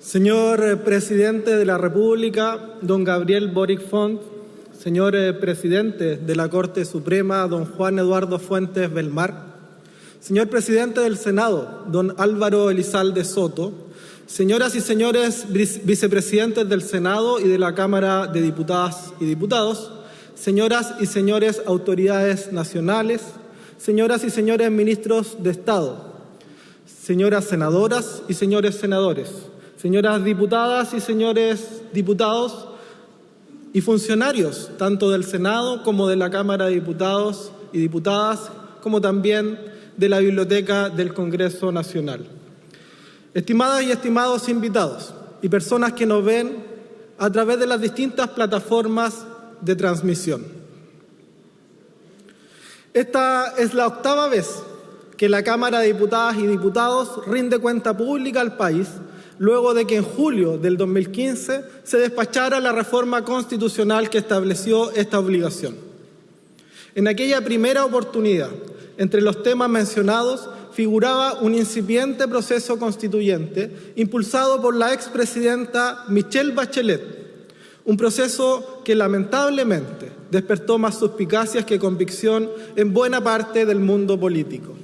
Señor eh, Presidente de la República, don Gabriel Boric Font, señor eh, Presidente de la Corte Suprema, don Juan Eduardo Fuentes Belmar, señor Presidente del Senado, don Álvaro Elizalde Soto, señoras y señores vicepresidentes del Senado y de la Cámara de Diputadas y Diputados, señoras y señores autoridades nacionales, señoras y señores ministros de Estado, señoras senadoras y señores senadores, señoras diputadas y señores diputados y funcionarios tanto del Senado como de la Cámara de Diputados y Diputadas, como también de la Biblioteca del Congreso Nacional. Estimadas y estimados invitados y personas que nos ven a través de las distintas plataformas de transmisión. Esta es la octava vez que la Cámara de Diputadas y Diputados rinde cuenta pública al país luego de que en julio del 2015 se despachara la reforma constitucional que estableció esta obligación. En aquella primera oportunidad, entre los temas mencionados, figuraba un incipiente proceso constituyente impulsado por la expresidenta Michelle Bachelet, un proceso que lamentablemente despertó más suspicacias que convicción en buena parte del mundo político.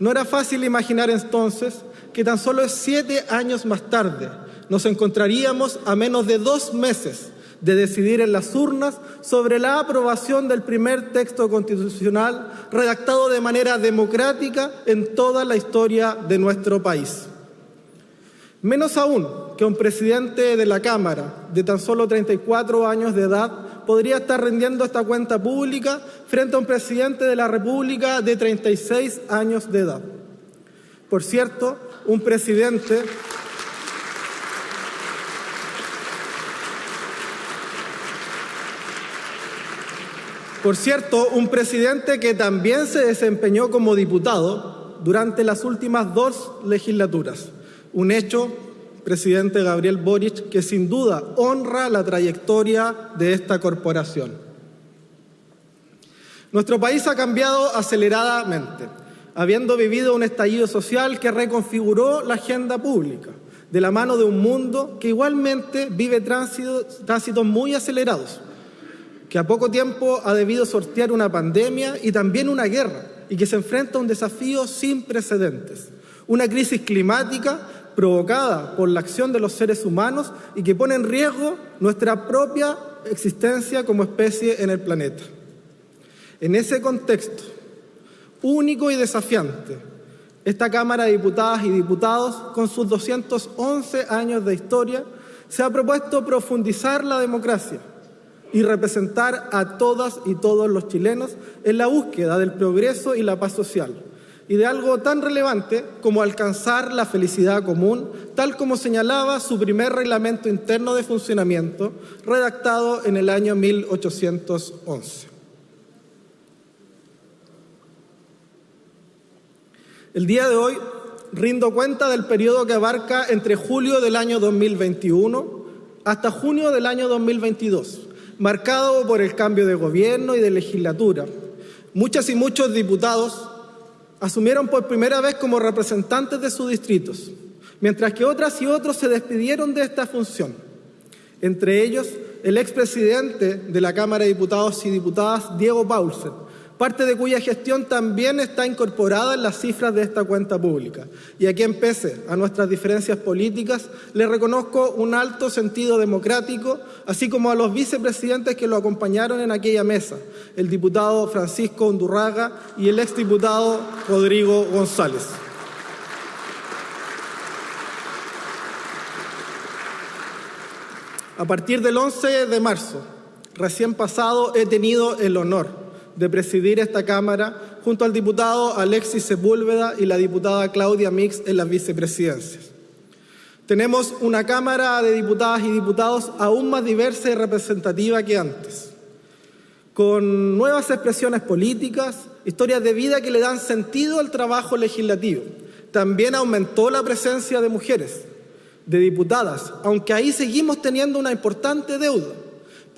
No era fácil imaginar entonces que tan solo siete años más tarde nos encontraríamos a menos de dos meses de decidir en las urnas sobre la aprobación del primer texto constitucional redactado de manera democrática en toda la historia de nuestro país. Menos aún que un presidente de la Cámara de tan solo 34 años de edad podría estar rindiendo esta cuenta pública frente a un presidente de la República de 36 años de edad. Por cierto, un presidente Por cierto, un presidente que también se desempeñó como diputado durante las últimas dos legislaturas. Un hecho, presidente Gabriel Boric, que sin duda honra la trayectoria de esta corporación. Nuestro país ha cambiado aceleradamente, habiendo vivido un estallido social que reconfiguró la agenda pública, de la mano de un mundo que igualmente vive tránsitos, muy acelerados, que a poco tiempo ha debido sortear una pandemia y también una guerra, y que se enfrenta a un desafío sin precedentes, una crisis climática provocada por la acción de los seres humanos y que pone en riesgo nuestra propia existencia como especie en el planeta. En ese contexto único y desafiante, esta Cámara de Diputadas y Diputados, con sus 211 años de historia, se ha propuesto profundizar la democracia y representar a todas y todos los chilenos en la búsqueda del progreso y la paz social y de algo tan relevante como alcanzar la felicidad común, tal como señalaba su primer reglamento interno de funcionamiento, redactado en el año 1811. El día de hoy rindo cuenta del periodo que abarca entre julio del año 2021 hasta junio del año 2022, marcado por el cambio de gobierno y de legislatura. Muchas y muchos diputados asumieron por primera vez como representantes de sus distritos, mientras que otras y otros se despidieron de esta función. Entre ellos, el expresidente de la Cámara de Diputados y Diputadas, Diego Paulsen, parte de cuya gestión también está incorporada en las cifras de esta cuenta pública. Y a quien pese a nuestras diferencias políticas, le reconozco un alto sentido democrático, así como a los vicepresidentes que lo acompañaron en aquella mesa, el diputado Francisco Undurraga y el exdiputado Rodrigo González. A partir del 11 de marzo, recién pasado, he tenido el honor de presidir esta Cámara junto al diputado Alexis Sepúlveda y la diputada Claudia Mix en las vicepresidencias. Tenemos una Cámara de Diputadas y Diputados aún más diversa y representativa que antes, con nuevas expresiones políticas, historias de vida que le dan sentido al trabajo legislativo. También aumentó la presencia de mujeres, de diputadas, aunque ahí seguimos teniendo una importante deuda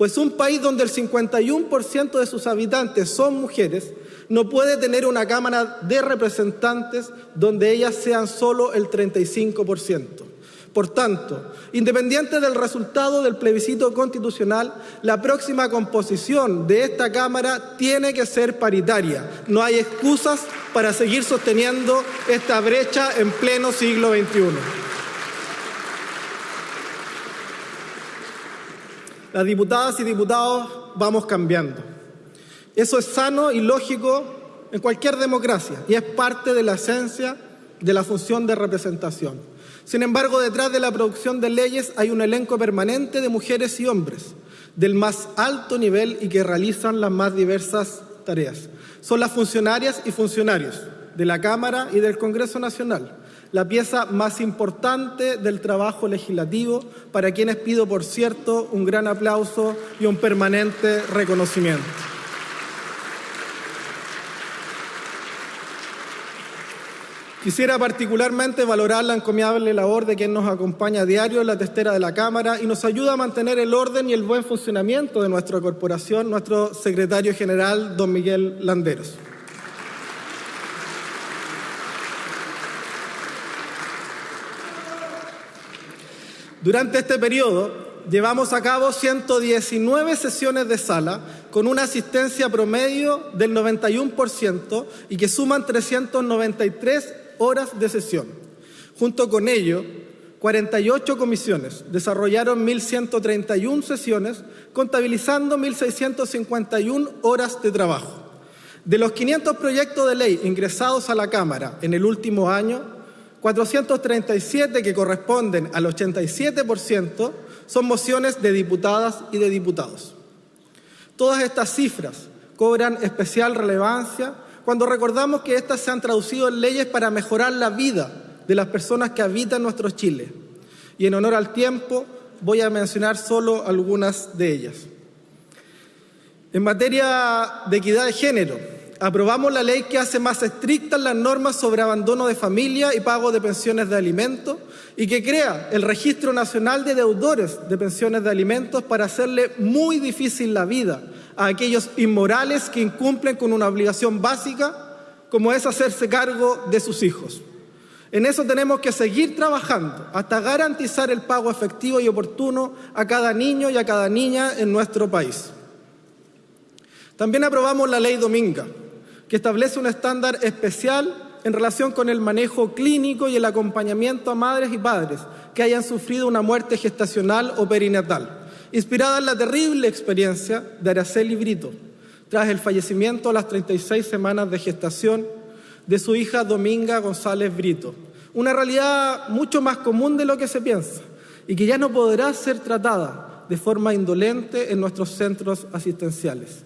pues un país donde el 51% de sus habitantes son mujeres no puede tener una Cámara de Representantes donde ellas sean solo el 35%. Por tanto, independiente del resultado del plebiscito constitucional, la próxima composición de esta Cámara tiene que ser paritaria. No hay excusas para seguir sosteniendo esta brecha en pleno siglo XXI. Las diputadas y diputados vamos cambiando. Eso es sano y lógico en cualquier democracia y es parte de la esencia de la función de representación. Sin embargo, detrás de la producción de leyes hay un elenco permanente de mujeres y hombres del más alto nivel y que realizan las más diversas tareas. Son las funcionarias y funcionarios de la Cámara y del Congreso Nacional, la pieza más importante del trabajo legislativo, para quienes pido, por cierto, un gran aplauso y un permanente reconocimiento. Quisiera particularmente valorar la encomiable labor de quien nos acompaña a diario en la testera de la Cámara y nos ayuda a mantener el orden y el buen funcionamiento de nuestra corporación, nuestro secretario general, don Miguel Landeros. Durante este periodo llevamos a cabo 119 sesiones de sala con una asistencia promedio del 91% y que suman 393 horas de sesión. Junto con ello, 48 comisiones desarrollaron 1.131 sesiones, contabilizando 1.651 horas de trabajo. De los 500 proyectos de ley ingresados a la Cámara en el último año, 437 que corresponden al 87% son mociones de diputadas y de diputados. Todas estas cifras cobran especial relevancia cuando recordamos que éstas se han traducido en leyes para mejorar la vida de las personas que habitan nuestro Chile. Y en honor al tiempo voy a mencionar solo algunas de ellas. En materia de equidad de género, aprobamos la ley que hace más estrictas las normas sobre abandono de familia y pago de pensiones de alimentos y que crea el Registro Nacional de Deudores de Pensiones de Alimentos para hacerle muy difícil la vida a aquellos inmorales que incumplen con una obligación básica como es hacerse cargo de sus hijos. En eso tenemos que seguir trabajando hasta garantizar el pago efectivo y oportuno a cada niño y a cada niña en nuestro país. También aprobamos la ley Dominga, que establece un estándar especial en relación con el manejo clínico y el acompañamiento a madres y padres que hayan sufrido una muerte gestacional o perinatal inspirada en la terrible experiencia de Araceli Brito, tras el fallecimiento a las 36 semanas de gestación de su hija Dominga González Brito. Una realidad mucho más común de lo que se piensa y que ya no podrá ser tratada de forma indolente en nuestros centros asistenciales.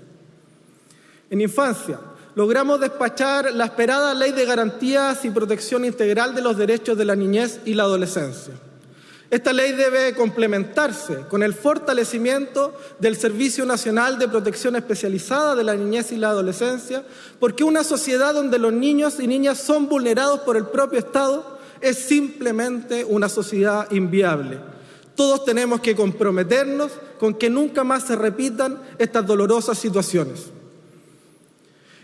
En infancia, logramos despachar la esperada Ley de Garantías y Protección Integral de los Derechos de la Niñez y la Adolescencia. Esta ley debe complementarse con el fortalecimiento del Servicio Nacional de Protección Especializada de la Niñez y la Adolescencia, porque una sociedad donde los niños y niñas son vulnerados por el propio Estado es simplemente una sociedad inviable. Todos tenemos que comprometernos con que nunca más se repitan estas dolorosas situaciones.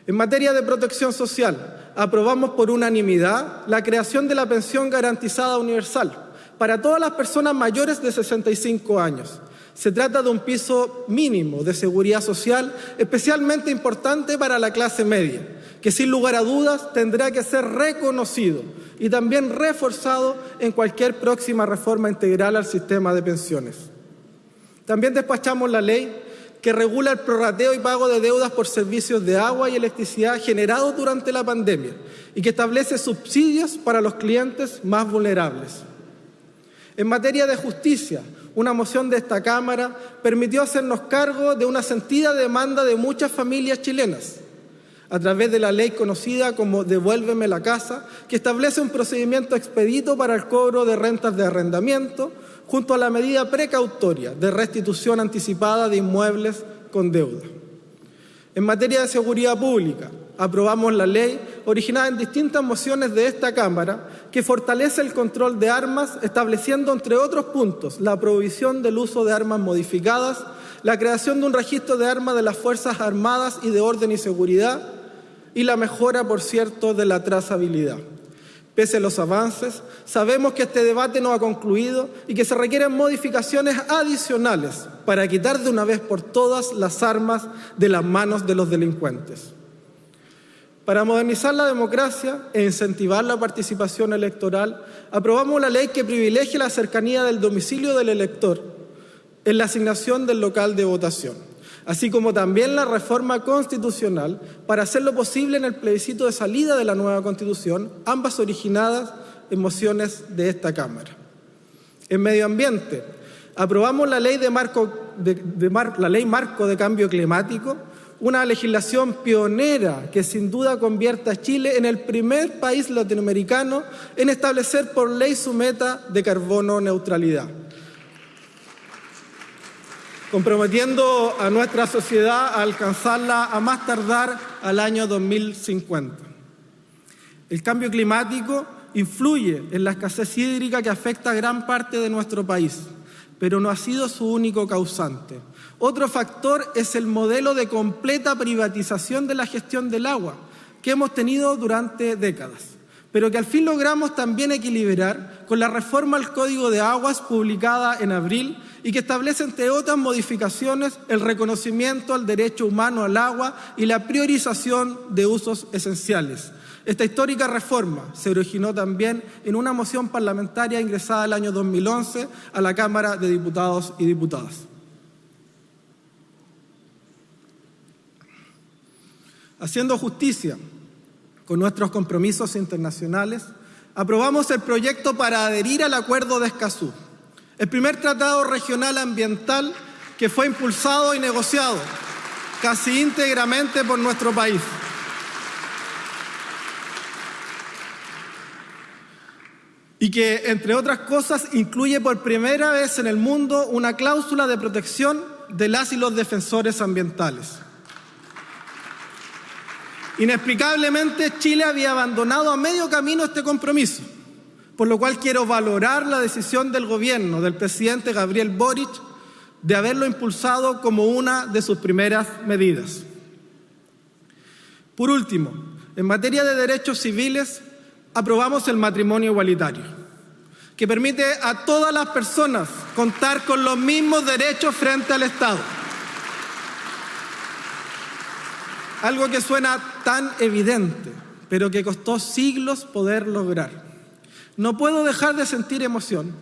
En materia de protección social, aprobamos por unanimidad la creación de la pensión garantizada universal para todas las personas mayores de 65 años. Se trata de un piso mínimo de seguridad social especialmente importante para la clase media, que sin lugar a dudas tendrá que ser reconocido y también reforzado en cualquier próxima reforma integral al sistema de pensiones. También despachamos la ley que regula el prorrateo y pago de deudas por servicios de agua y electricidad generados durante la pandemia y que establece subsidios para los clientes más vulnerables. En materia de justicia, una moción de esta Cámara permitió hacernos cargo de una sentida demanda de muchas familias chilenas a través de la ley conocida como Devuélveme la casa, que establece un procedimiento expedito para el cobro de rentas de arrendamiento, junto a la medida precautoria de restitución anticipada de inmuebles con deuda. En materia de seguridad pública, aprobamos la ley originada en distintas mociones de esta Cámara que fortalece el control de armas, estableciendo, entre otros puntos, la prohibición del uso de armas modificadas, la creación de un registro de armas de las Fuerzas Armadas y de Orden y Seguridad y la mejora, por cierto, de la trazabilidad. Pese a los avances, sabemos que este debate no ha concluido y que se requieren modificaciones adicionales para quitar de una vez por todas las armas de las manos de los delincuentes. Para modernizar la democracia e incentivar la participación electoral, aprobamos la ley que privilegia la cercanía del domicilio del elector en la asignación del local de votación así como también la reforma constitucional para hacerlo posible en el plebiscito de salida de la nueva Constitución, ambas originadas en mociones de esta Cámara. En medio ambiente, aprobamos la ley, de marco, la ley marco de cambio climático, una legislación pionera que sin duda convierte a Chile en el primer país latinoamericano en establecer por ley su meta de carbono neutralidad comprometiendo a nuestra sociedad a alcanzarla a más tardar al año 2050. El cambio climático influye en la escasez hídrica que afecta a gran parte de nuestro país, pero no ha sido su único causante. Otro factor es el modelo de completa privatización de la gestión del agua que hemos tenido durante décadas pero que al fin logramos también equilibrar con la reforma al Código de Aguas publicada en abril y que establece, entre otras modificaciones, el reconocimiento al derecho humano al agua y la priorización de usos esenciales. Esta histórica reforma se originó también en una moción parlamentaria ingresada el año 2011 a la Cámara de Diputados y Diputadas. Haciendo justicia con nuestros compromisos internacionales, aprobamos el proyecto para adherir al Acuerdo de Escazú, el primer tratado regional ambiental que fue impulsado y negociado casi íntegramente por nuestro país. y que, entre otras cosas, incluye por primera vez en el mundo una cláusula de protección de las y los defensores ambientales. Inexplicablemente, Chile había abandonado a medio camino este compromiso, por lo cual quiero valorar la decisión del gobierno del presidente Gabriel Boric de haberlo impulsado como una de sus primeras medidas. Por último, en materia de derechos civiles, aprobamos el matrimonio igualitario, que permite a todas las personas contar con los mismos derechos frente al Estado. Algo que suena tan evidente, pero que costó siglos poder lograr. No puedo dejar de sentir emoción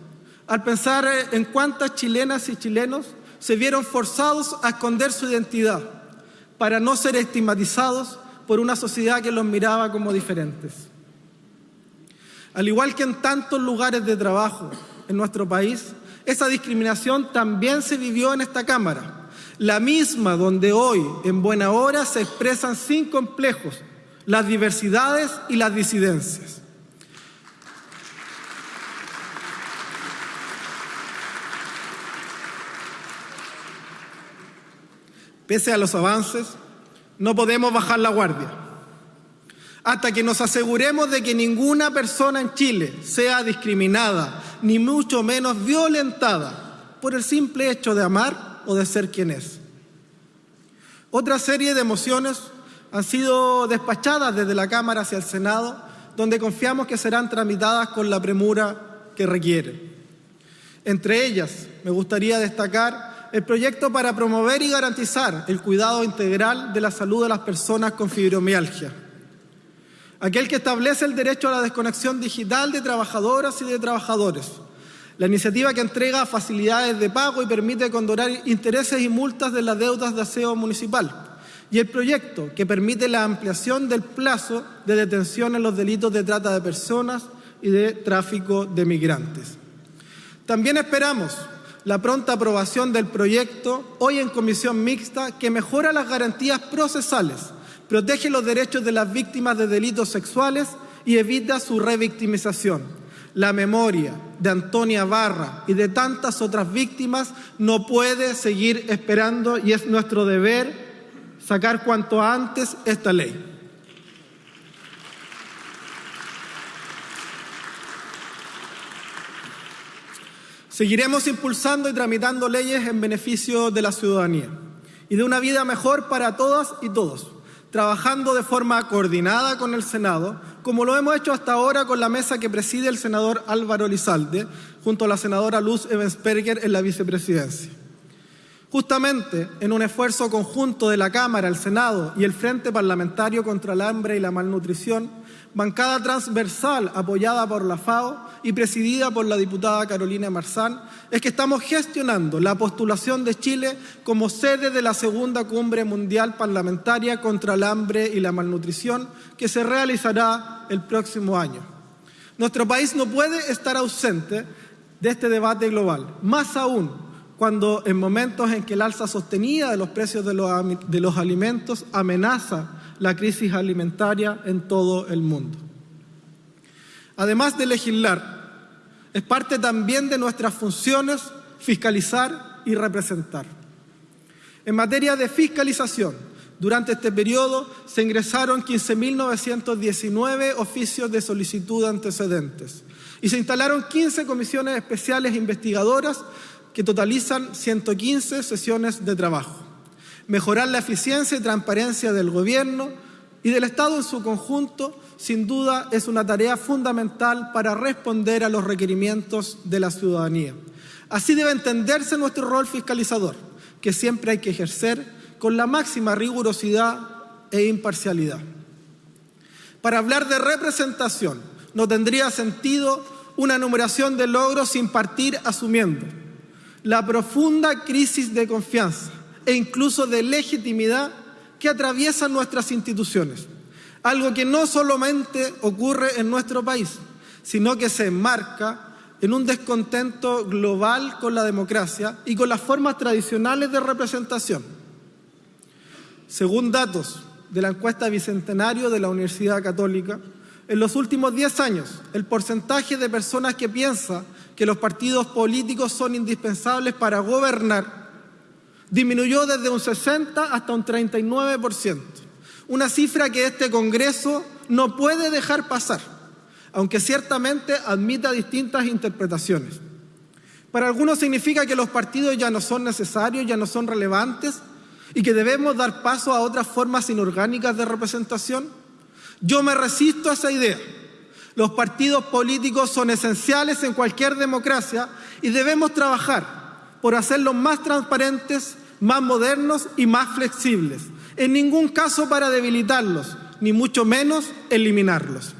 al pensar en cuántas chilenas y chilenos se vieron forzados a esconder su identidad para no ser estigmatizados por una sociedad que los miraba como diferentes. Al igual que en tantos lugares de trabajo en nuestro país, esa discriminación también se vivió en esta Cámara la misma donde hoy, en buena hora, se expresan sin complejos las diversidades y las disidencias. Pese a los avances, no podemos bajar la guardia. Hasta que nos aseguremos de que ninguna persona en Chile sea discriminada, ni mucho menos violentada, por el simple hecho de amar o de ser quien es. Otra serie de mociones han sido despachadas desde la Cámara hacia el Senado, donde confiamos que serán tramitadas con la premura que requieren. Entre ellas, me gustaría destacar el proyecto para promover y garantizar el cuidado integral de la salud de las personas con fibromialgia. Aquel que establece el derecho a la desconexión digital de trabajadoras y de trabajadores, la iniciativa que entrega facilidades de pago y permite condonar intereses y multas de las deudas de aseo municipal. Y el proyecto que permite la ampliación del plazo de detención en los delitos de trata de personas y de tráfico de migrantes. También esperamos la pronta aprobación del proyecto hoy en comisión mixta que mejora las garantías procesales, protege los derechos de las víctimas de delitos sexuales y evita su revictimización la memoria de Antonia Barra y de tantas otras víctimas no puede seguir esperando y es nuestro deber sacar cuanto antes esta ley. Seguiremos impulsando y tramitando leyes en beneficio de la ciudadanía y de una vida mejor para todas y todos, trabajando de forma coordinada con el Senado como lo hemos hecho hasta ahora con la mesa que preside el senador Álvaro Lizalde, junto a la senadora Luz Evensperger en la vicepresidencia. Justamente en un esfuerzo conjunto de la Cámara, el Senado y el Frente Parlamentario contra el Hambre y la Malnutrición, bancada transversal apoyada por la FAO y presidida por la diputada Carolina Marzán, es que estamos gestionando la postulación de Chile como sede de la segunda cumbre mundial parlamentaria contra el hambre y la malnutrición que se realizará el próximo año. Nuestro país no puede estar ausente de este debate global, más aún cuando en momentos en que el alza sostenida de los precios de los, de los alimentos amenaza la crisis alimentaria en todo el mundo. Además de legislar, es parte también de nuestras funciones fiscalizar y representar. En materia de fiscalización, durante este periodo se ingresaron 15.919 oficios de solicitud de antecedentes y se instalaron 15 comisiones especiales investigadoras que totalizan 115 sesiones de trabajo mejorar la eficiencia y transparencia del Gobierno y del Estado en su conjunto, sin duda es una tarea fundamental para responder a los requerimientos de la ciudadanía. Así debe entenderse nuestro rol fiscalizador, que siempre hay que ejercer con la máxima rigurosidad e imparcialidad. Para hablar de representación, no tendría sentido una enumeración de logros sin partir asumiendo la profunda crisis de confianza e incluso de legitimidad que atraviesan nuestras instituciones. Algo que no solamente ocurre en nuestro país, sino que se enmarca en un descontento global con la democracia y con las formas tradicionales de representación. Según datos de la encuesta Bicentenario de la Universidad Católica, en los últimos 10 años, el porcentaje de personas que piensa que los partidos políticos son indispensables para gobernar disminuyó desde un 60 hasta un 39%, una cifra que este Congreso no puede dejar pasar, aunque ciertamente admita distintas interpretaciones. Para algunos significa que los partidos ya no son necesarios, ya no son relevantes y que debemos dar paso a otras formas inorgánicas de representación. Yo me resisto a esa idea. Los partidos políticos son esenciales en cualquier democracia y debemos trabajar por hacerlos más transparentes, más modernos y más flexibles. En ningún caso para debilitarlos, ni mucho menos eliminarlos.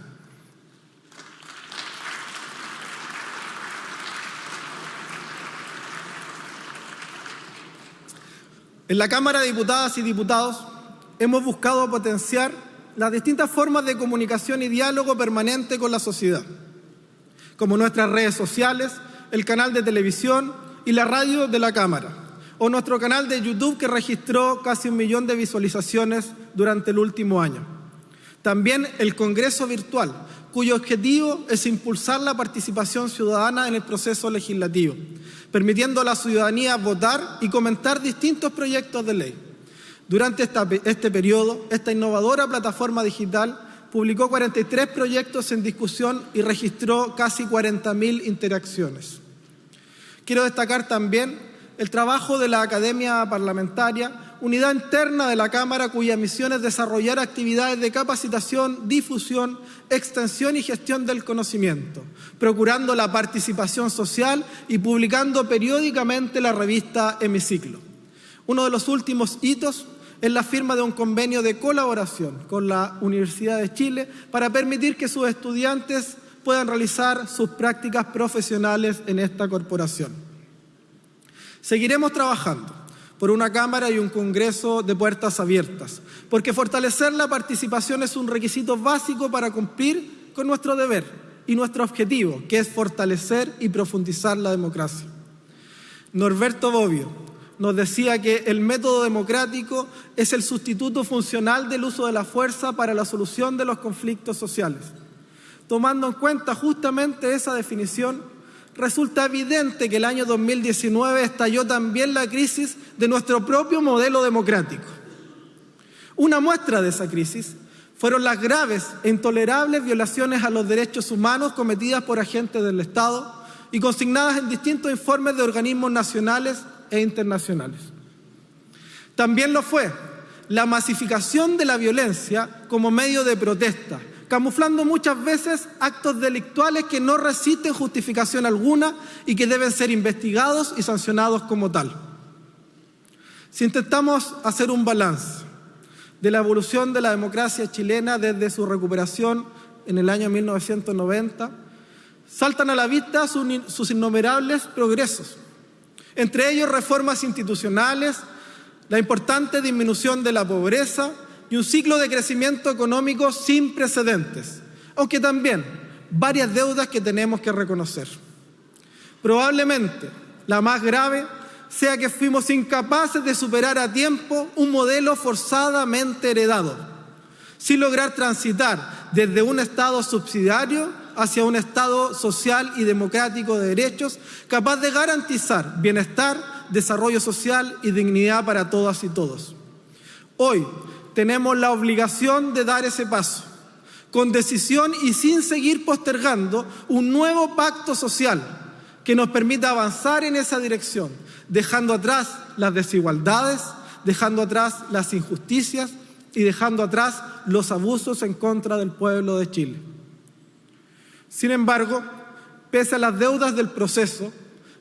En la Cámara de Diputadas y Diputados hemos buscado potenciar las distintas formas de comunicación y diálogo permanente con la sociedad, como nuestras redes sociales, el canal de televisión y la radio de la Cámara, o nuestro canal de YouTube que registró casi un millón de visualizaciones durante el último año. También el Congreso Virtual, cuyo objetivo es impulsar la participación ciudadana en el proceso legislativo, permitiendo a la ciudadanía votar y comentar distintos proyectos de ley. Durante este periodo, esta innovadora plataforma digital publicó 43 proyectos en discusión y registró casi 40.000 interacciones. Quiero destacar también el trabajo de la Academia Parlamentaria, unidad interna de la Cámara cuya misión es desarrollar actividades de capacitación, difusión, extensión y gestión del conocimiento, procurando la participación social y publicando periódicamente la revista Hemiciclo. Uno de los últimos hitos es la firma de un convenio de colaboración con la Universidad de Chile para permitir que sus estudiantes puedan realizar sus prácticas profesionales en esta corporación. Seguiremos trabajando por una Cámara y un Congreso de puertas abiertas, porque fortalecer la participación es un requisito básico para cumplir con nuestro deber y nuestro objetivo, que es fortalecer y profundizar la democracia. Norberto Bobbio nos decía que el método democrático es el sustituto funcional del uso de la fuerza para la solución de los conflictos sociales. Tomando en cuenta justamente esa definición, resulta evidente que el año 2019 estalló también la crisis de nuestro propio modelo democrático. Una muestra de esa crisis fueron las graves e intolerables violaciones a los derechos humanos cometidas por agentes del Estado y consignadas en distintos informes de organismos nacionales e internacionales. También lo fue la masificación de la violencia como medio de protesta, camuflando muchas veces actos delictuales que no resisten justificación alguna y que deben ser investigados y sancionados como tal. Si intentamos hacer un balance de la evolución de la democracia chilena desde su recuperación en el año 1990, saltan a la vista sus innumerables progresos, entre ellos reformas institucionales, la importante disminución de la pobreza y un ciclo de crecimiento económico sin precedentes, aunque también varias deudas que tenemos que reconocer. Probablemente la más grave sea que fuimos incapaces de superar a tiempo un modelo forzadamente heredado, sin lograr transitar desde un Estado subsidiario hacia un Estado social y democrático de derechos capaz de garantizar bienestar, desarrollo social y dignidad para todas y todos. Hoy, tenemos la obligación de dar ese paso, con decisión y sin seguir postergando un nuevo pacto social que nos permita avanzar en esa dirección, dejando atrás las desigualdades, dejando atrás las injusticias y dejando atrás los abusos en contra del pueblo de Chile. Sin embargo, pese a las deudas del proceso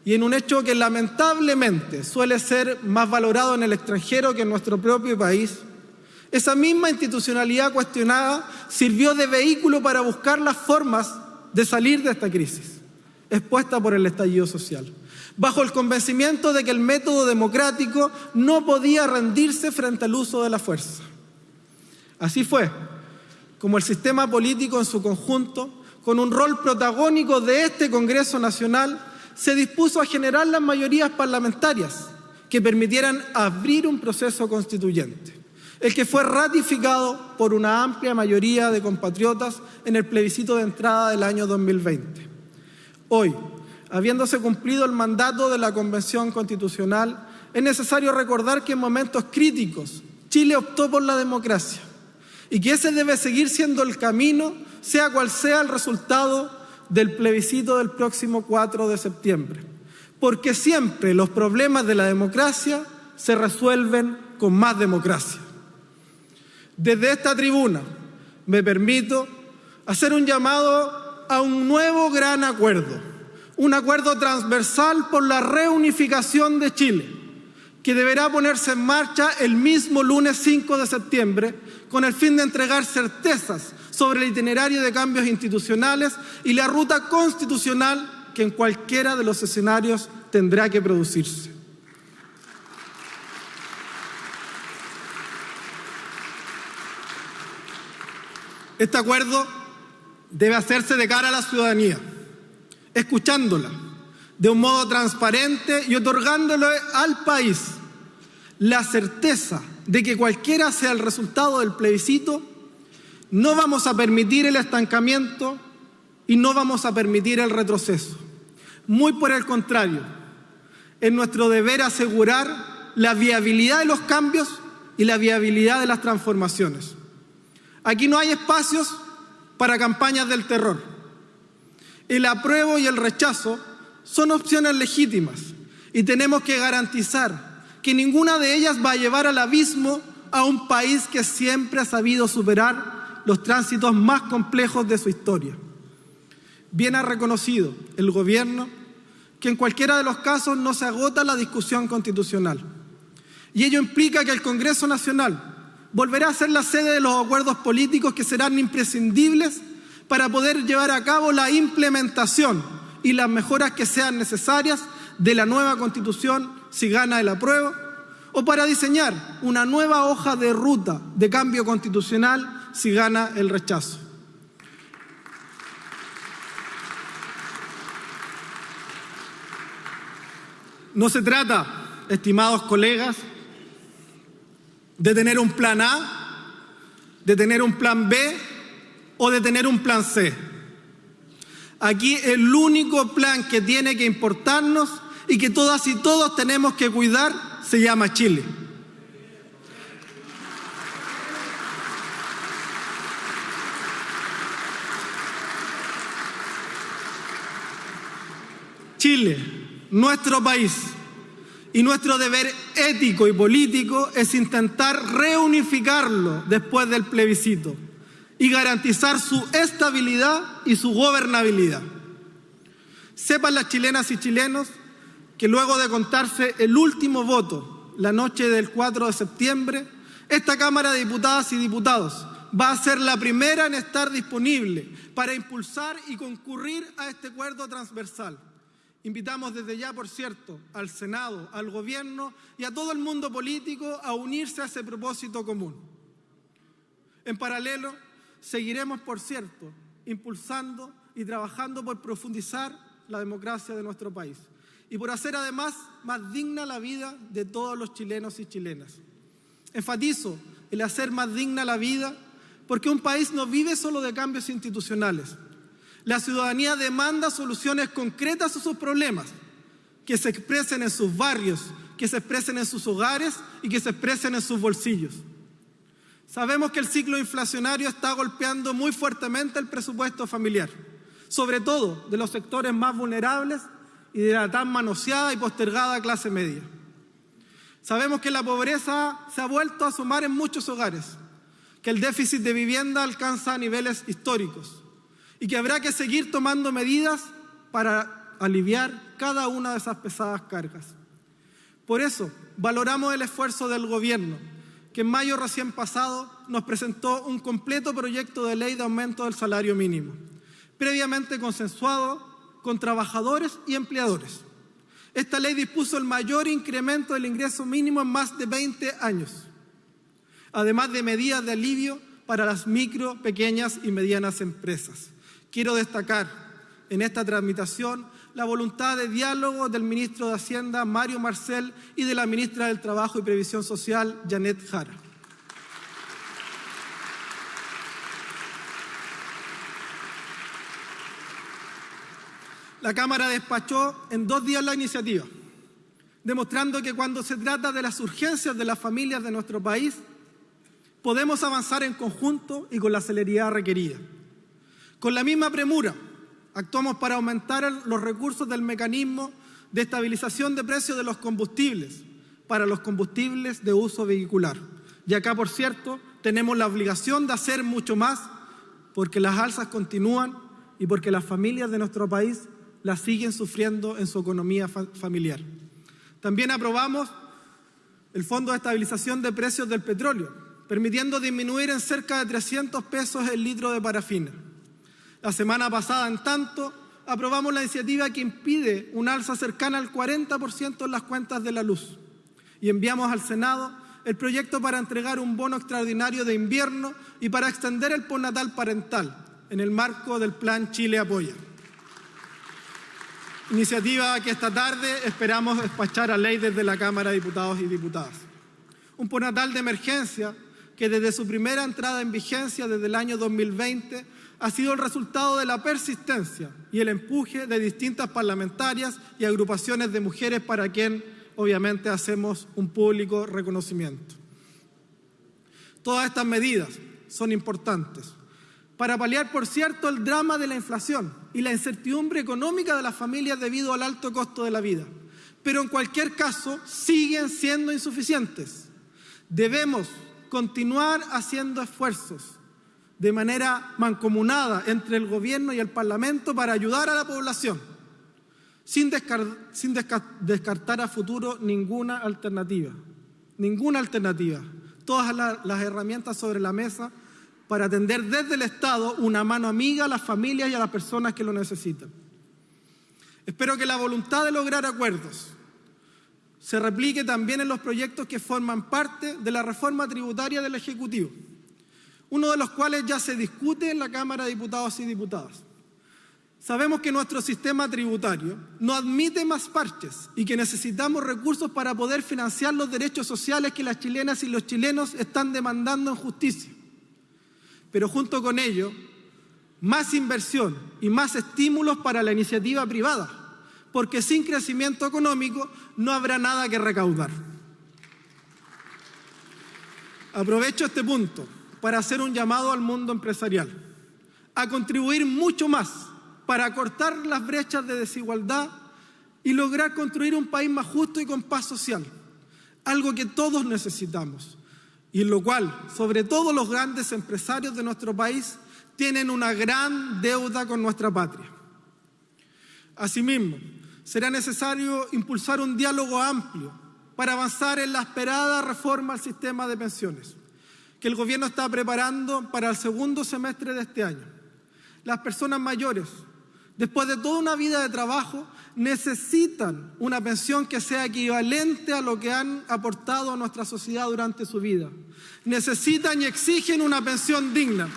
y en un hecho que lamentablemente suele ser más valorado en el extranjero que en nuestro propio país, esa misma institucionalidad cuestionada sirvió de vehículo para buscar las formas de salir de esta crisis expuesta por el estallido social, bajo el convencimiento de que el método democrático no podía rendirse frente al uso de la fuerza. Así fue como el sistema político en su conjunto, con un rol protagónico de este Congreso Nacional, se dispuso a generar las mayorías parlamentarias que permitieran abrir un proceso constituyente el que fue ratificado por una amplia mayoría de compatriotas en el plebiscito de entrada del año 2020. Hoy, habiéndose cumplido el mandato de la Convención Constitucional, es necesario recordar que en momentos críticos Chile optó por la democracia y que ese debe seguir siendo el camino, sea cual sea el resultado del plebiscito del próximo 4 de septiembre, porque siempre los problemas de la democracia se resuelven con más democracia. Desde esta tribuna me permito hacer un llamado a un nuevo gran acuerdo, un acuerdo transversal por la reunificación de Chile, que deberá ponerse en marcha el mismo lunes 5 de septiembre con el fin de entregar certezas sobre el itinerario de cambios institucionales y la ruta constitucional que en cualquiera de los escenarios tendrá que producirse. Este acuerdo debe hacerse de cara a la ciudadanía, escuchándola de un modo transparente y otorgándole al país la certeza de que cualquiera sea el resultado del plebiscito, no vamos a permitir el estancamiento y no vamos a permitir el retroceso. Muy por el contrario, es nuestro deber asegurar la viabilidad de los cambios y la viabilidad de las transformaciones. Aquí no hay espacios para campañas del terror. El apruebo y el rechazo son opciones legítimas y tenemos que garantizar que ninguna de ellas va a llevar al abismo a un país que siempre ha sabido superar los tránsitos más complejos de su historia. Bien ha reconocido el Gobierno que en cualquiera de los casos no se agota la discusión constitucional. Y ello implica que el Congreso Nacional volverá a ser la sede de los acuerdos políticos que serán imprescindibles para poder llevar a cabo la implementación y las mejoras que sean necesarias de la nueva constitución si gana el apruebo, o para diseñar una nueva hoja de ruta de cambio constitucional si gana el rechazo. No se trata, estimados colegas, de tener un plan A, de tener un plan B o de tener un plan C. Aquí el único plan que tiene que importarnos y que todas y todos tenemos que cuidar se llama Chile. Chile, nuestro país, y nuestro deber ético y político es intentar reunificarlo después del plebiscito y garantizar su estabilidad y su gobernabilidad. Sepan las chilenas y chilenos que luego de contarse el último voto la noche del 4 de septiembre, esta Cámara de Diputadas y Diputados va a ser la primera en estar disponible para impulsar y concurrir a este acuerdo transversal. Invitamos desde ya, por cierto, al Senado, al Gobierno y a todo el mundo político a unirse a ese propósito común. En paralelo, seguiremos, por cierto, impulsando y trabajando por profundizar la democracia de nuestro país y por hacer además más digna la vida de todos los chilenos y chilenas. Enfatizo el hacer más digna la vida porque un país no vive solo de cambios institucionales. La ciudadanía demanda soluciones concretas a sus problemas, que se expresen en sus barrios, que se expresen en sus hogares y que se expresen en sus bolsillos. Sabemos que el ciclo inflacionario está golpeando muy fuertemente el presupuesto familiar, sobre todo de los sectores más vulnerables y de la tan manoseada y postergada clase media. Sabemos que la pobreza se ha vuelto a sumar en muchos hogares, que el déficit de vivienda alcanza niveles históricos y que habrá que seguir tomando medidas para aliviar cada una de esas pesadas cargas. Por eso, valoramos el esfuerzo del Gobierno, que en mayo recién pasado nos presentó un completo proyecto de ley de aumento del salario mínimo, previamente consensuado con trabajadores y empleadores. Esta ley dispuso el mayor incremento del ingreso mínimo en más de 20 años, además de medidas de alivio para las micro, pequeñas y medianas empresas. Quiero destacar en esta tramitación la voluntad de diálogo del ministro de Hacienda, Mario Marcel, y de la ministra del Trabajo y Previsión Social, Janet Jara. La Cámara despachó en dos días la iniciativa, demostrando que cuando se trata de las urgencias de las familias de nuestro país, podemos avanzar en conjunto y con la celeridad requerida. Con la misma premura, actuamos para aumentar los recursos del mecanismo de estabilización de precios de los combustibles para los combustibles de uso vehicular. Y acá, por cierto, tenemos la obligación de hacer mucho más porque las alzas continúan y porque las familias de nuestro país la siguen sufriendo en su economía familiar. También aprobamos el Fondo de Estabilización de Precios del Petróleo, permitiendo disminuir en cerca de 300 pesos el litro de parafina. La semana pasada, en tanto, aprobamos la iniciativa que impide un alza cercana al 40% en las cuentas de la luz y enviamos al Senado el proyecto para entregar un bono extraordinario de invierno y para extender el postnatal parental en el marco del Plan Chile Apoya. Iniciativa que esta tarde esperamos despachar a ley desde la Cámara de Diputados y Diputadas. Un postnatal de emergencia que desde su primera entrada en vigencia desde el año 2020 ha sido el resultado de la persistencia y el empuje de distintas parlamentarias y agrupaciones de mujeres para quien obviamente hacemos un público reconocimiento. Todas estas medidas son importantes para paliar, por cierto, el drama de la inflación y la incertidumbre económica de las familias debido al alto costo de la vida. Pero en cualquier caso, siguen siendo insuficientes. Debemos continuar haciendo esfuerzos de manera mancomunada entre el Gobierno y el Parlamento para ayudar a la población, sin, descartar a futuro ninguna alternativa. Ninguna alternativa. Todas las herramientas sobre la mesa para atender desde el Estado una mano amiga a las familias y a las personas que lo necesitan. Espero que la voluntad de lograr acuerdos se replique también en los proyectos que forman parte de la reforma tributaria del Ejecutivo, uno de los cuales ya se discute en la Cámara de Diputados y Diputadas. Sabemos que nuestro sistema tributario no admite más parches y que necesitamos recursos para poder financiar los derechos sociales que las chilenas y los chilenos están demandando en justicia pero junto con ello, más inversión y más estímulos para la iniciativa privada, porque sin crecimiento económico no habrá nada que recaudar. Aprovecho este punto para hacer un llamado al mundo empresarial, a contribuir mucho más para cortar las brechas de desigualdad y lograr construir un país más justo y con paz social, algo que todos necesitamos y en lo cual, sobre todo los grandes empresarios de nuestro país, tienen una gran deuda con nuestra patria. Asimismo, será necesario impulsar un diálogo amplio para avanzar en la esperada reforma al sistema de pensiones que el Gobierno está preparando para el segundo semestre de este año. Las personas mayores, después de toda una vida de trabajo, necesitan una pensión que sea equivalente a lo que han aportado a nuestra sociedad durante su vida. Necesitan y exigen una pensión digna.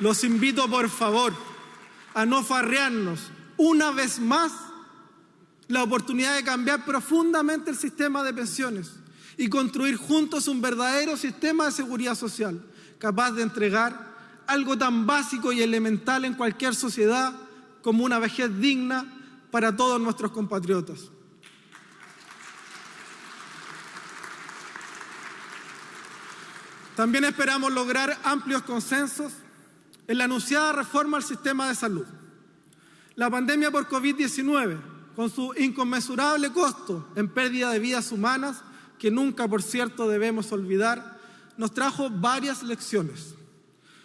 Los invito, por favor, a no farrearnos una vez más la oportunidad de cambiar profundamente el sistema de pensiones y construir juntos un verdadero sistema de seguridad social capaz de entregar algo tan básico y elemental en cualquier sociedad como una vejez digna para todos nuestros compatriotas. También esperamos lograr amplios consensos en la anunciada reforma al sistema de salud. La pandemia por COVID-19, con su inconmensurable costo en pérdida de vidas humanas, que nunca, por cierto, debemos olvidar, nos trajo varias lecciones,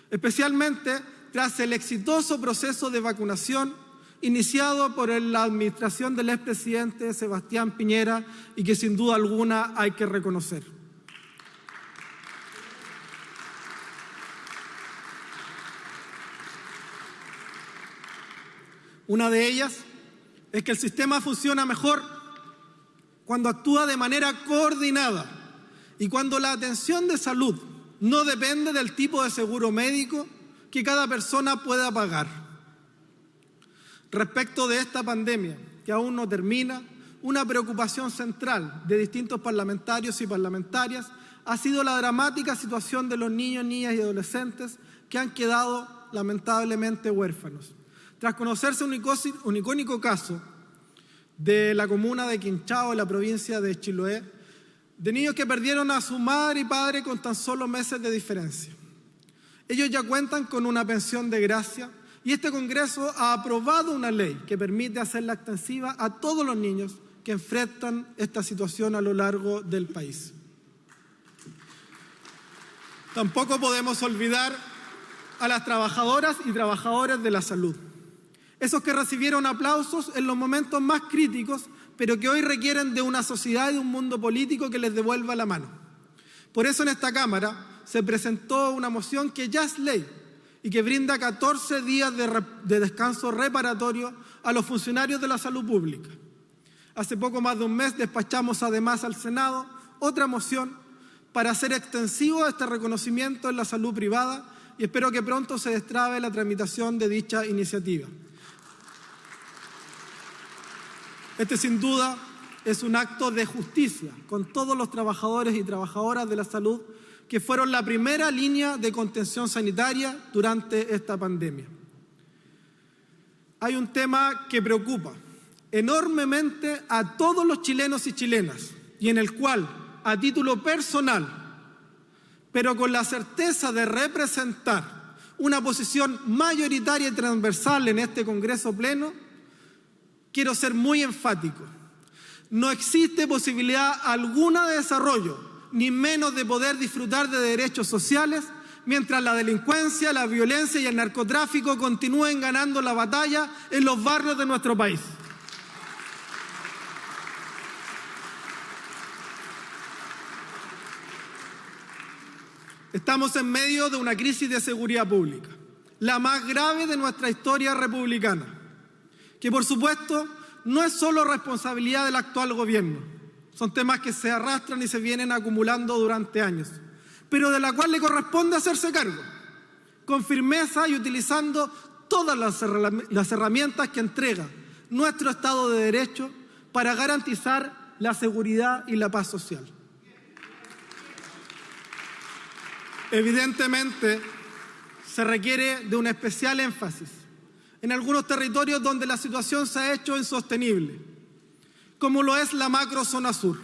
especialmente tras el exitoso proceso de vacunación iniciado por la administración del expresidente Sebastián Piñera y que sin duda alguna hay que reconocer. Una de ellas es que el sistema funciona mejor cuando actúa de manera coordinada y cuando la atención de salud no depende del tipo de seguro médico que cada persona pueda pagar. Respecto de esta pandemia, que aún no termina, una preocupación central de distintos parlamentarios y parlamentarias ha sido la dramática situación de los niños, niñas y adolescentes que han quedado lamentablemente huérfanos. Tras conocerse un, icónico caso de la comuna de Quinchao, en la provincia de Chiloé, de niños que perdieron a su madre y padre con tan solo meses de diferencia. Ellos ya cuentan con una pensión de gracia y este Congreso ha aprobado una ley que permite hacerla extensiva a todos los niños que enfrentan esta situación a lo largo del país. Tampoco podemos olvidar a las trabajadoras y trabajadores de la salud esos que recibieron aplausos en los momentos más críticos, pero que hoy requieren de una sociedad y de un mundo político que les devuelva la mano. Por eso en esta Cámara se presentó una moción que ya es ley y que brinda 14 días de, de descanso reparatorio a los funcionarios de la salud pública. Hace poco más de un mes despachamos además al Senado otra moción para hacer extensivo este reconocimiento en la salud privada y espero que pronto se destrabe la tramitación de dicha iniciativa. Este sin duda es un acto de justicia con todos los trabajadores y trabajadoras de la salud que fueron la primera línea de contención sanitaria durante esta pandemia. Hay un tema que preocupa enormemente a todos los chilenos y chilenas y en el cual, a título personal, pero con la certeza de representar una posición mayoritaria y transversal en este Congreso Pleno, quiero ser muy enfático. No existe posibilidad alguna de desarrollo, ni menos de poder disfrutar de derechos sociales, mientras la delincuencia, la violencia y el narcotráfico continúen ganando la batalla en los barrios de nuestro país. Estamos en medio de una crisis de seguridad pública, la más grave de nuestra historia republicana que por supuesto no es solo responsabilidad del actual gobierno, son temas que se arrastran y se vienen acumulando durante años, pero de la cual le corresponde hacerse cargo, con firmeza y utilizando todas las herramientas que entrega nuestro Estado de Derecho para garantizar la seguridad y la paz social. Evidentemente, se requiere de un especial énfasis en algunos territorios donde la situación se ha hecho insostenible, como lo es la macro zona sur.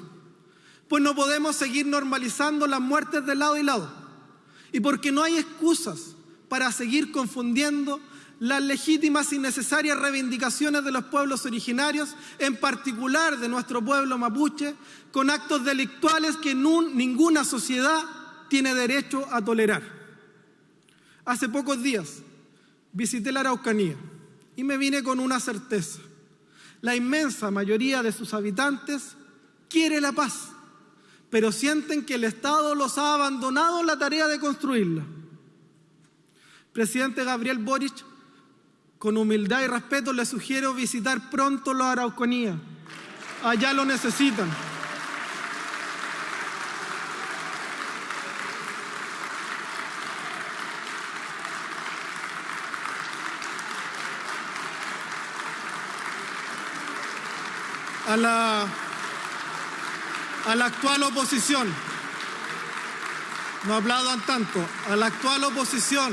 Pues no podemos seguir normalizando las muertes de lado y lado. Y porque no hay excusas para seguir confundiendo las legítimas y necesarias reivindicaciones de los pueblos originarios, en particular de nuestro pueblo mapuche, con actos delictuales que ninguna sociedad tiene derecho a tolerar. Hace pocos días visité la Araucanía y me vine con una certeza. La inmensa mayoría de sus habitantes quiere la paz, pero sienten que el Estado los ha abandonado en la tarea de construirla. Presidente Gabriel Boric, con humildad y respeto le sugiero visitar pronto la Araucanía. Allá lo necesitan. A la, a la actual oposición, no hablaban tanto, a la actual oposición,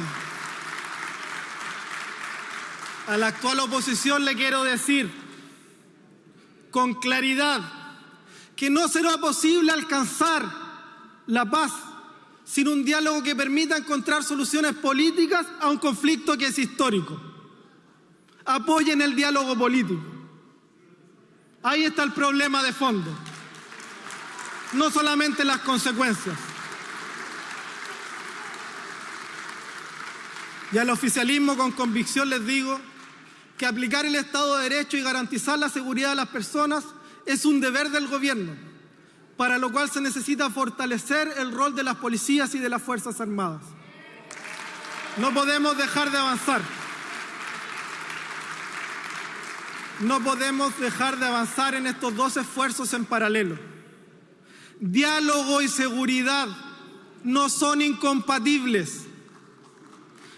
a la actual oposición le quiero decir con claridad que no será posible alcanzar la paz sin un diálogo que permita encontrar soluciones políticas a un conflicto que es histórico. Apoyen el diálogo político. Ahí está el problema de fondo. No solamente las consecuencias. Y al oficialismo con convicción les digo que aplicar el Estado de Derecho y garantizar la seguridad de las personas es un deber del gobierno, para lo cual se necesita fortalecer el rol de las policías y de las Fuerzas Armadas. No podemos dejar de avanzar. No podemos dejar de avanzar en estos dos esfuerzos en paralelo. Diálogo y seguridad no son incompatibles.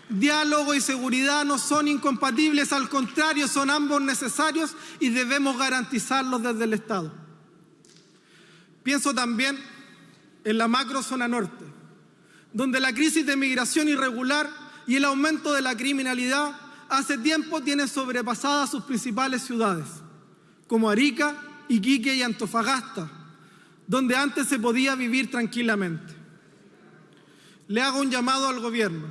Diálogo y seguridad no son incompatibles, al contrario, son ambos necesarios y debemos garantizarlos desde el Estado. Pienso también en la macrozona norte, donde la crisis de migración irregular y el aumento de la criminalidad hace tiempo tiene sobrepasadas sus principales ciudades, como Arica, Iquique y Antofagasta, donde antes se podía vivir tranquilamente. Le hago un llamado al gobierno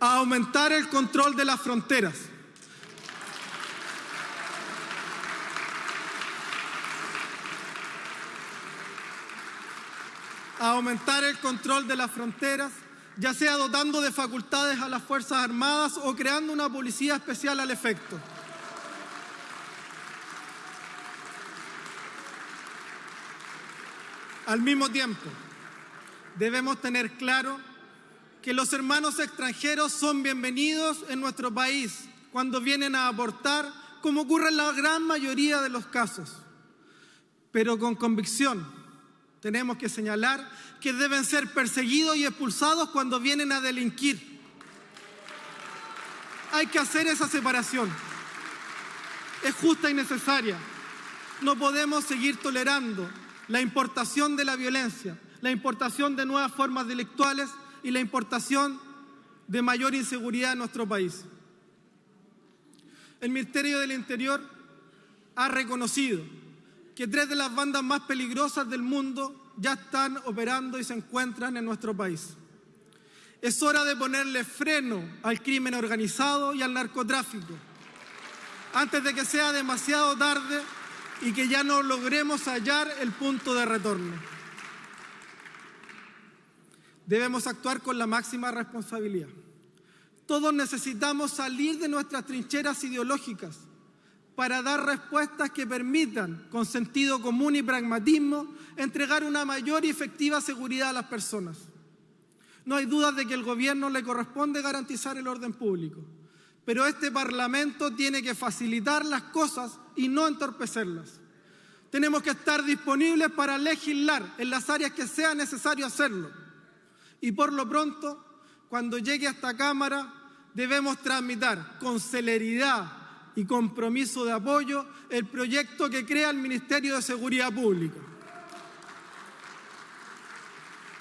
a aumentar el control de las fronteras. A aumentar el control de las fronteras ya sea dotando de facultades a las Fuerzas Armadas o creando una policía especial al efecto. Al mismo tiempo, debemos tener claro que los hermanos extranjeros son bienvenidos en nuestro país cuando vienen a aportar, como ocurre en la gran mayoría de los casos. Pero con convicción tenemos que señalar que deben ser perseguidos y expulsados cuando vienen a delinquir. Hay que hacer esa separación. Es justa y necesaria. No podemos seguir tolerando la importación de la violencia, la importación de nuevas formas delictuales y la importación de mayor inseguridad en nuestro país. El Ministerio del Interior ha reconocido que tres de las bandas más peligrosas del mundo ya están operando y se encuentran en nuestro país. Es hora de ponerle freno al crimen organizado y al narcotráfico, antes de que sea demasiado tarde y que ya no logremos hallar el punto de retorno. Debemos actuar con la máxima responsabilidad. Todos necesitamos salir de nuestras trincheras ideológicas para dar respuestas que permitan, con sentido común y pragmatismo, entregar una mayor y efectiva seguridad a las personas. No hay dudas de que el gobierno le corresponde garantizar el orden público, pero este Parlamento tiene que facilitar las cosas y no entorpecerlas. Tenemos que estar disponibles para legislar en las áreas que sea necesario hacerlo. Y por lo pronto, cuando llegue a esta Cámara, debemos tramitar con celeridad y compromiso de apoyo el proyecto que crea el Ministerio de Seguridad Pública.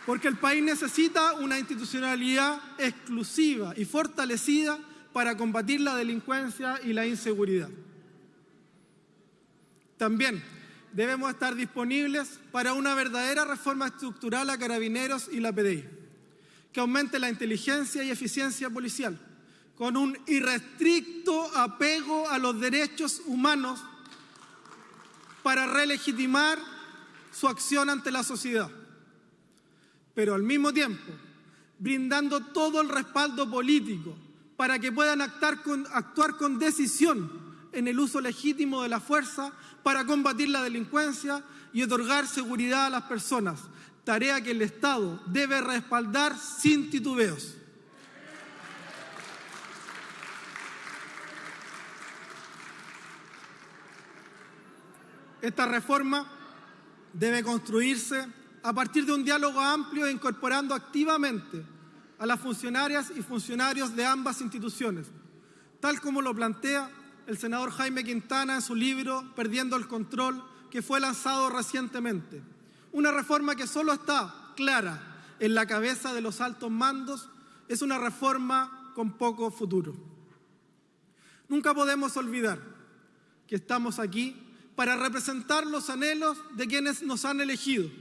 Porque el país necesita una institucionalidad exclusiva y fortalecida para combatir la delincuencia y la inseguridad. También debemos estar disponibles para una verdadera reforma estructural a carabineros y la PDI, que aumente la inteligencia y eficiencia policial con un irrestricto apego a los derechos humanos para relegitimar su acción ante la sociedad, pero al mismo tiempo brindando todo el respaldo político para que puedan actuar con, actuar con decisión en el uso legítimo de la fuerza para combatir la delincuencia y otorgar seguridad a las personas, tarea que el Estado debe respaldar sin titubeos. Esta reforma debe construirse a partir de un diálogo amplio e incorporando activamente a las funcionarias y funcionarios de ambas instituciones, tal como lo plantea el senador Jaime Quintana en su libro Perdiendo el Control, que fue lanzado recientemente. Una reforma que solo está clara en la cabeza de los altos mandos es una reforma con poco futuro. Nunca podemos olvidar que estamos aquí para representar los anhelos de quienes nos han elegido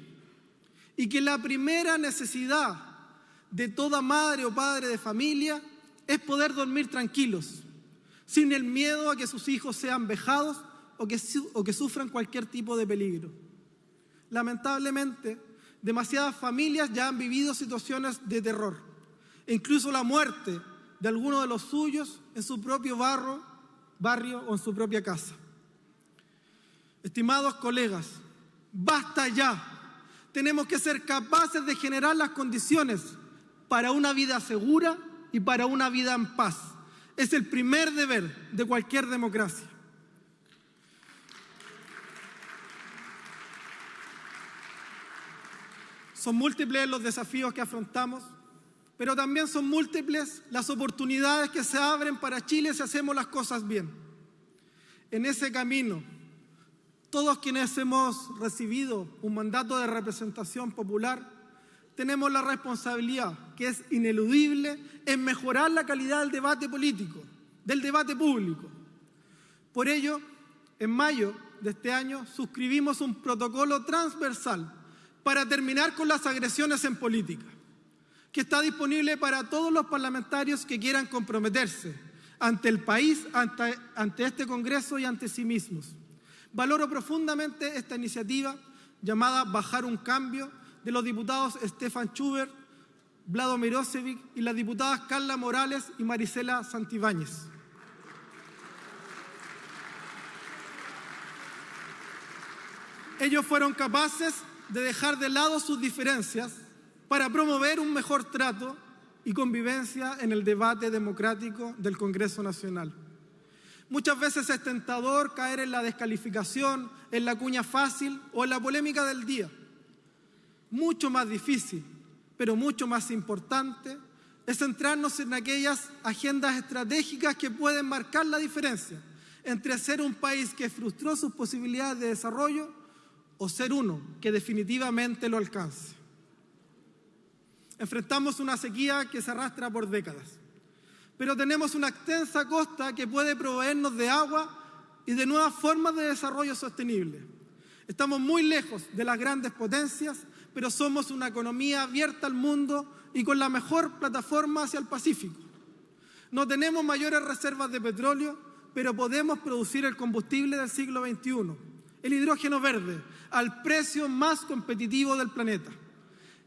y que la primera necesidad de toda madre o padre de familia es poder dormir tranquilos, sin el miedo a que sus hijos sean vejados o que, sufran cualquier tipo de peligro. Lamentablemente, demasiadas familias ya han vivido situaciones de terror, e incluso la muerte de alguno de los suyos en su propio barrio, barrio o en su propia casa. Estimados colegas, basta ya. Tenemos que ser capaces de generar las condiciones para una vida segura y para una vida en paz. Es el primer deber de cualquier democracia. Son múltiples los desafíos que afrontamos, pero también son múltiples las oportunidades que se abren para Chile si hacemos las cosas bien. En ese camino todos quienes hemos recibido un mandato de representación popular tenemos la responsabilidad, que es ineludible, en mejorar la calidad del debate político, del debate público. Por ello, en mayo de este año suscribimos un protocolo transversal para terminar con las agresiones en política, que está disponible para todos los parlamentarios que quieran comprometerse ante el país, ante, ante este Congreso y ante sí mismos. Valoro profundamente esta iniciativa llamada Bajar un Cambio de los diputados Stefan Schubert, Vlado Mirosevic y las diputadas Carla Morales y Marisela Santibáñez. Ellos fueron capaces de dejar de lado sus diferencias para promover un mejor trato y convivencia en el debate democrático del Congreso Nacional. Muchas veces es tentador caer en la descalificación, en la cuña fácil o en la polémica del día. Mucho más difícil, pero mucho más importante, es centrarnos en aquellas agendas estratégicas que pueden marcar la diferencia entre ser un país que frustró sus posibilidades de desarrollo o ser uno que definitivamente lo alcance. Enfrentamos una sequía que se arrastra por décadas pero tenemos una extensa costa que puede proveernos de agua y de nuevas formas de desarrollo sostenible. Estamos muy lejos de las grandes potencias, pero somos una economía abierta al mundo y con la mejor plataforma hacia el Pacífico. No tenemos mayores reservas de petróleo, pero podemos producir el combustible del siglo XXI, el hidrógeno verde, al precio más competitivo del planeta.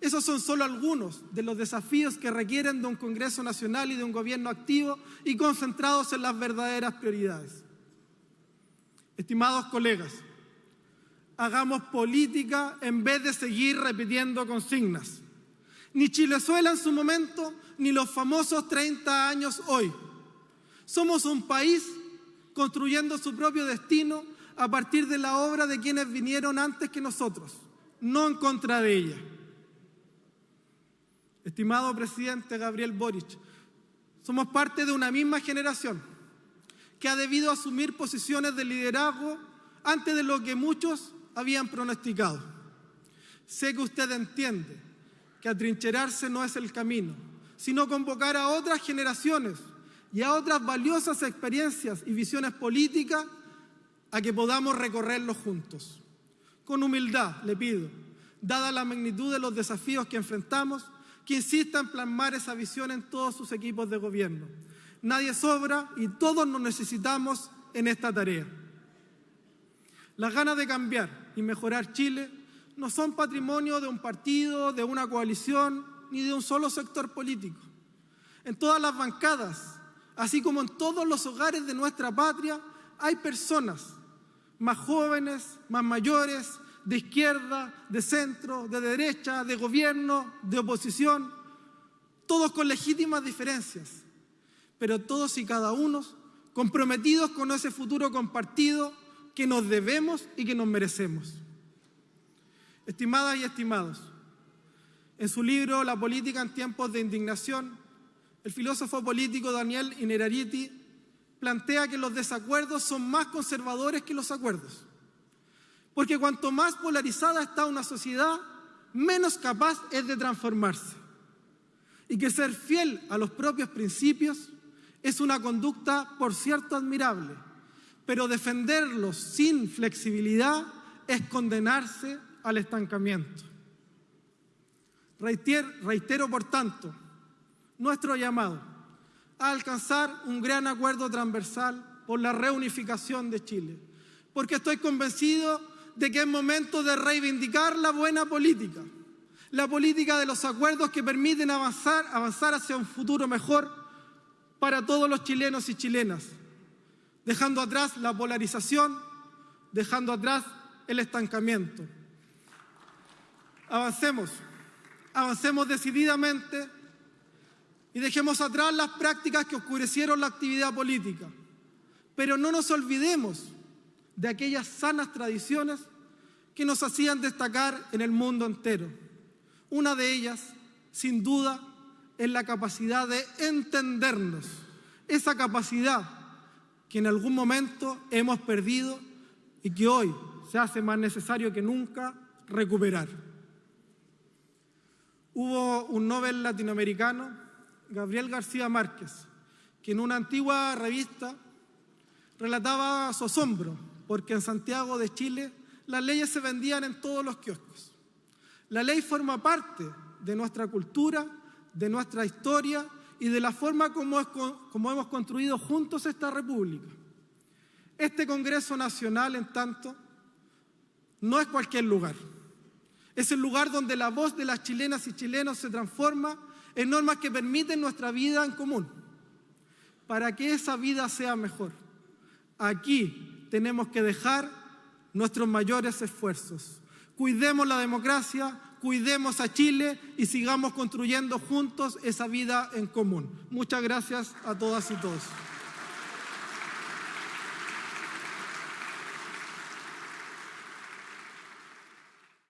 Esos son solo algunos de los desafíos que requieren de un Congreso Nacional y de un gobierno activo y concentrados en las verdaderas prioridades. Estimados colegas, hagamos política en vez de seguir repitiendo consignas. Ni Chilezuela en su momento, ni los famosos 30 años hoy. Somos un país construyendo su propio destino a partir de la obra de quienes vinieron antes que nosotros, no en contra de ella. Estimado presidente Gabriel Boric, somos parte de una misma generación que ha debido asumir posiciones de liderazgo antes de lo que muchos habían pronosticado. Sé que usted entiende que atrincherarse no es el camino, sino convocar a otras generaciones y a otras valiosas experiencias y visiones políticas a que podamos recorrerlos juntos. Con humildad le pido, dada la magnitud de los desafíos que enfrentamos, que insista en plasmar esa visión en todos sus equipos de gobierno. Nadie sobra y todos nos necesitamos en esta tarea. Las ganas de cambiar y mejorar Chile no son patrimonio de un partido, de una coalición, ni de un solo sector político. En todas las bancadas, así como en todos los hogares de nuestra patria, hay personas más jóvenes, más mayores, de izquierda, de centro, de derecha, de gobierno, de oposición, todos con legítimas diferencias, pero todos y cada uno comprometidos con ese futuro compartido que nos debemos y que nos merecemos. Estimadas y estimados, en su libro La política en tiempos de indignación, el filósofo político Daniel Innerariti plantea que los desacuerdos son más conservadores que los acuerdos. Porque cuanto más polarizada está una sociedad, menos capaz es de transformarse. Y que ser fiel a los propios principios es una conducta, por cierto, admirable, pero defenderlos sin flexibilidad es condenarse al estancamiento. Reitero, por tanto, nuestro llamado a alcanzar un gran acuerdo transversal por la reunificación de Chile, porque estoy convencido de que es momento de reivindicar la buena política, la política de los acuerdos que permiten avanzar, avanzar hacia un futuro mejor para todos los chilenos y chilenas, dejando atrás la polarización, dejando atrás el estancamiento. Avancemos, avancemos decididamente y dejemos atrás las prácticas que oscurecieron la actividad política. Pero no nos olvidemos de aquellas sanas tradiciones que nos hacían destacar en el mundo entero. Una de ellas, sin duda, es la capacidad de entendernos, esa capacidad que en algún momento hemos perdido y que hoy se hace más necesario que nunca recuperar. Hubo un Nobel latinoamericano, Gabriel García Márquez, que en una antigua revista relataba su asombro porque en Santiago de Chile las leyes se vendían en todos los kioscos. La ley forma parte de nuestra cultura, de nuestra historia y de la forma como, como hemos construido juntos esta república. Este Congreso Nacional, en tanto, no es cualquier lugar. Es el lugar donde la voz de las chilenas y chilenos se transforma en normas que permiten nuestra vida en común, para que esa vida sea mejor. Aquí tenemos que dejar nuestros mayores esfuerzos. Cuidemos la democracia, cuidemos a Chile y sigamos construyendo juntos esa vida en común. Muchas gracias a todas y todos.